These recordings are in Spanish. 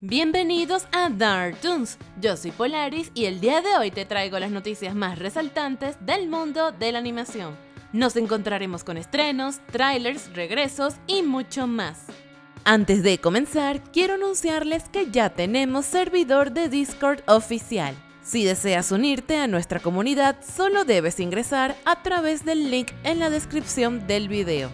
Bienvenidos a Dark Toons, yo soy Polaris y el día de hoy te traigo las noticias más resaltantes del mundo de la animación. Nos encontraremos con estrenos, trailers, regresos y mucho más. Antes de comenzar, quiero anunciarles que ya tenemos servidor de Discord oficial. Si deseas unirte a nuestra comunidad, solo debes ingresar a través del link en la descripción del video.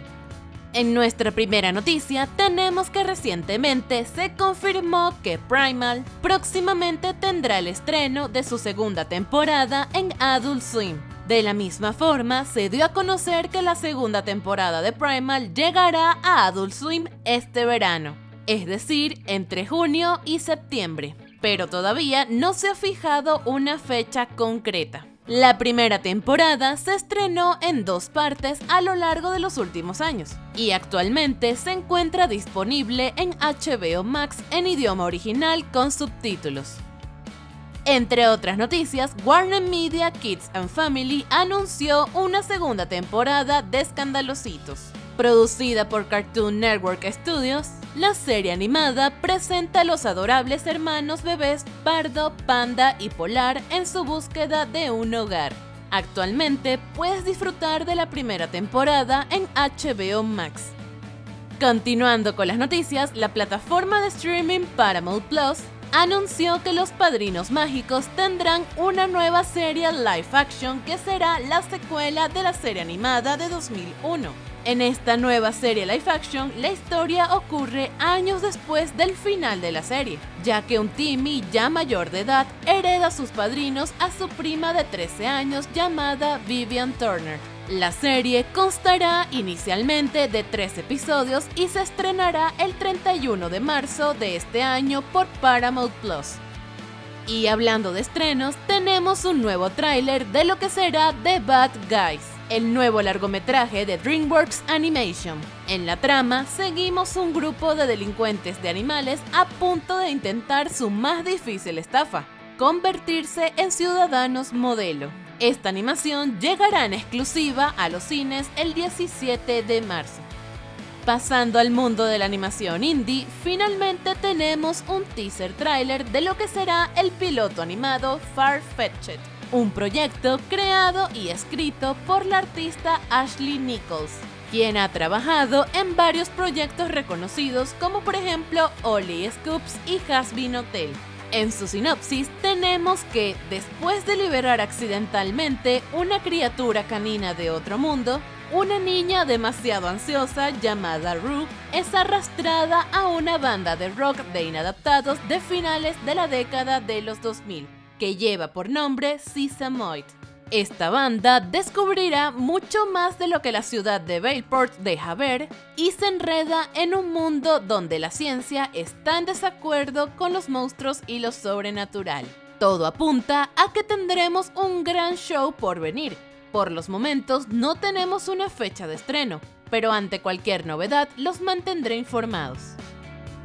En nuestra primera noticia tenemos que recientemente se confirmó que Primal próximamente tendrá el estreno de su segunda temporada en Adult Swim. De la misma forma, se dio a conocer que la segunda temporada de Primal llegará a Adult Swim este verano, es decir, entre junio y septiembre, pero todavía no se ha fijado una fecha concreta. La primera temporada se estrenó en dos partes a lo largo de los últimos años y actualmente se encuentra disponible en HBO Max en idioma original con subtítulos. Entre otras noticias, Warner Media Kids and Family anunció una segunda temporada de Escandalositos. Producida por Cartoon Network Studios, la serie animada presenta a los adorables hermanos bebés Pardo, Panda y Polar en su búsqueda de un hogar. Actualmente puedes disfrutar de la primera temporada en HBO Max. Continuando con las noticias, la plataforma de streaming Paramount Plus anunció que Los Padrinos Mágicos tendrán una nueva serie live action que será la secuela de la serie animada de 2001. En esta nueva serie live action, la historia ocurre años después del final de la serie, ya que un Timmy ya mayor de edad hereda a sus padrinos a su prima de 13 años llamada Vivian Turner. La serie constará inicialmente de tres episodios y se estrenará el 31 de marzo de este año por Paramount Plus. Y hablando de estrenos, tenemos un nuevo tráiler de lo que será The Bad Guys el nuevo largometraje de DreamWorks Animation. En la trama, seguimos un grupo de delincuentes de animales a punto de intentar su más difícil estafa, convertirse en ciudadanos modelo. Esta animación llegará en exclusiva a los cines el 17 de marzo. Pasando al mundo de la animación indie, finalmente tenemos un teaser trailer de lo que será el piloto animado Far-Fetched un proyecto creado y escrito por la artista Ashley Nichols, quien ha trabajado en varios proyectos reconocidos como por ejemplo Oli Scoops y Hasbin Hotel. En su sinopsis tenemos que, después de liberar accidentalmente una criatura canina de otro mundo, una niña demasiado ansiosa llamada Rue es arrastrada a una banda de rock de inadaptados de finales de la década de los 2000 que lleva por nombre Sesamoid. Esta banda descubrirá mucho más de lo que la ciudad de Bayport deja ver y se enreda en un mundo donde la ciencia está en desacuerdo con los monstruos y lo sobrenatural. Todo apunta a que tendremos un gran show por venir. Por los momentos no tenemos una fecha de estreno, pero ante cualquier novedad los mantendré informados.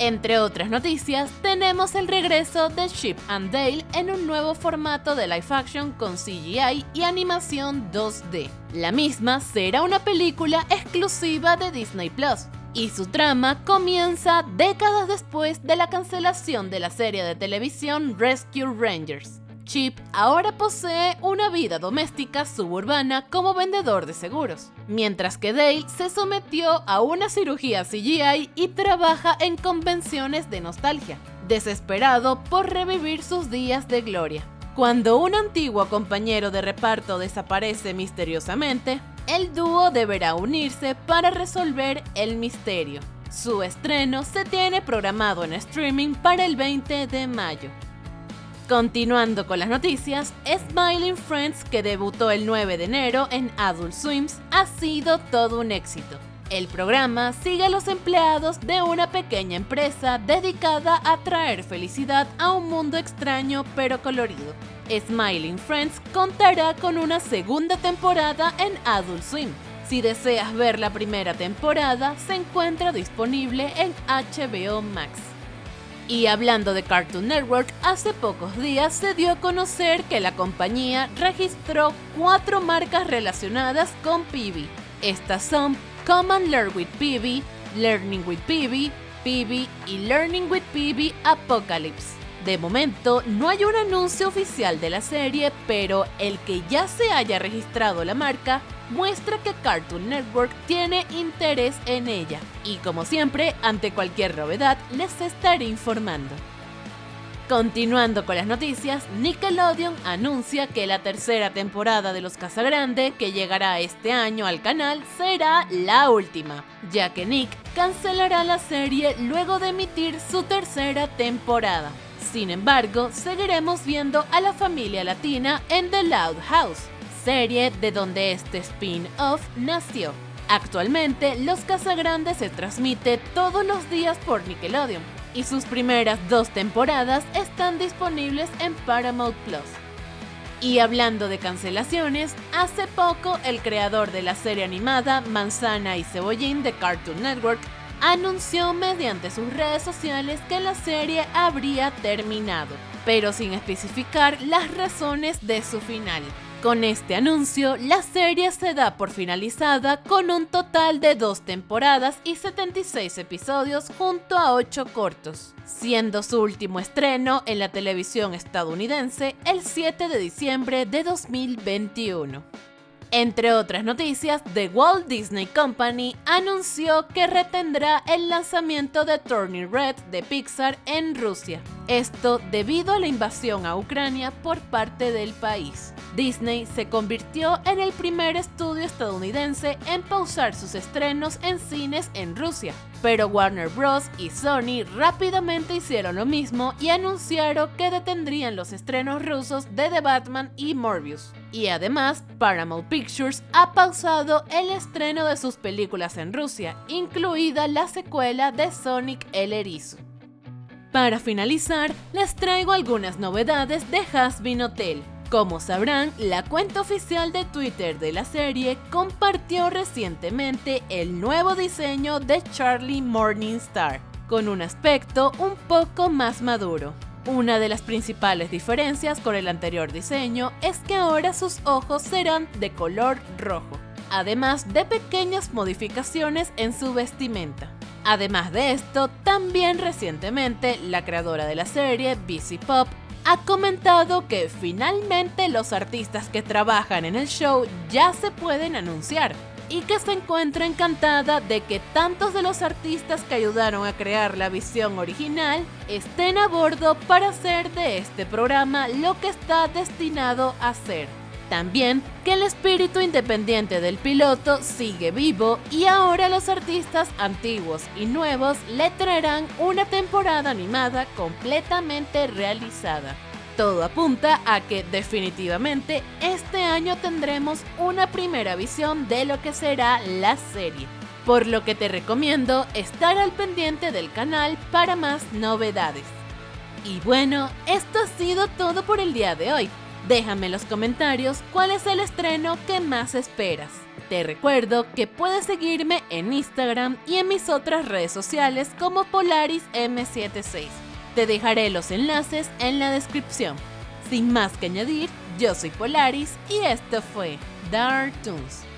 Entre otras noticias, tenemos el regreso de Chip and Dale en un nuevo formato de live action con CGI y animación 2D. La misma será una película exclusiva de Disney Plus, y su trama comienza décadas después de la cancelación de la serie de televisión Rescue Rangers. Chip ahora posee una vida doméstica suburbana como vendedor de seguros, mientras que Dale se sometió a una cirugía CGI y trabaja en convenciones de nostalgia, desesperado por revivir sus días de gloria. Cuando un antiguo compañero de reparto desaparece misteriosamente, el dúo deberá unirse para resolver el misterio. Su estreno se tiene programado en streaming para el 20 de mayo. Continuando con las noticias, Smiling Friends, que debutó el 9 de enero en Adult Swims, ha sido todo un éxito. El programa sigue a los empleados de una pequeña empresa dedicada a traer felicidad a un mundo extraño pero colorido. Smiling Friends contará con una segunda temporada en Adult Swim. Si deseas ver la primera temporada, se encuentra disponible en HBO Max. Y hablando de Cartoon Network, hace pocos días se dio a conocer que la compañía registró cuatro marcas relacionadas con Pibi. Estas son Come and Learn with Pibi, Learning with Pibi, PB y Learning with PB Apocalypse. De momento no hay un anuncio oficial de la serie, pero el que ya se haya registrado la marca muestra que Cartoon Network tiene interés en ella. Y como siempre, ante cualquier novedad, les estaré informando. Continuando con las noticias, Nickelodeon anuncia que la tercera temporada de Los Casagrande, que llegará este año al canal, será la última, ya que Nick cancelará la serie luego de emitir su tercera temporada. Sin embargo, seguiremos viendo a la familia latina en The Loud House, serie de donde este spin-off nació. Actualmente, Los Casagrandes se transmite todos los días por Nickelodeon y sus primeras dos temporadas están disponibles en Paramount Plus. Y hablando de cancelaciones, hace poco el creador de la serie animada Manzana y Cebollín de Cartoon Network anunció mediante sus redes sociales que la serie habría terminado, pero sin especificar las razones de su final. Con este anuncio, la serie se da por finalizada con un total de dos temporadas y 76 episodios junto a 8 cortos, siendo su último estreno en la televisión estadounidense el 7 de diciembre de 2021. Entre otras noticias, The Walt Disney Company anunció que retendrá el lanzamiento de Turning Red de Pixar en Rusia. Esto debido a la invasión a Ucrania por parte del país. Disney se convirtió en el primer estudio estadounidense en pausar sus estrenos en cines en Rusia, pero Warner Bros. y Sony rápidamente hicieron lo mismo y anunciaron que detendrían los estrenos rusos de The Batman y Morbius. Y además, Paramount Pictures ha pausado el estreno de sus películas en Rusia, incluida la secuela de Sonic el Erizo. Para finalizar, les traigo algunas novedades de Hasbin Hotel. Como sabrán, la cuenta oficial de Twitter de la serie compartió recientemente el nuevo diseño de Charlie Morningstar, con un aspecto un poco más maduro. Una de las principales diferencias con el anterior diseño es que ahora sus ojos serán de color rojo, además de pequeñas modificaciones en su vestimenta. Además de esto, también recientemente la creadora de la serie, BC Pop, ha comentado que finalmente los artistas que trabajan en el show ya se pueden anunciar y que se encuentra encantada de que tantos de los artistas que ayudaron a crear la visión original estén a bordo para hacer de este programa lo que está destinado a ser. También que el espíritu independiente del piloto sigue vivo y ahora los artistas antiguos y nuevos le traerán una temporada animada completamente realizada. Todo apunta a que definitivamente este año tendremos una primera visión de lo que será la serie, por lo que te recomiendo estar al pendiente del canal para más novedades. Y bueno, esto ha sido todo por el día de hoy. Déjame en los comentarios cuál es el estreno que más esperas. Te recuerdo que puedes seguirme en Instagram y en mis otras redes sociales como Polaris M76. Te dejaré los enlaces en la descripción. Sin más que añadir, yo soy Polaris y esto fue Dark Toons.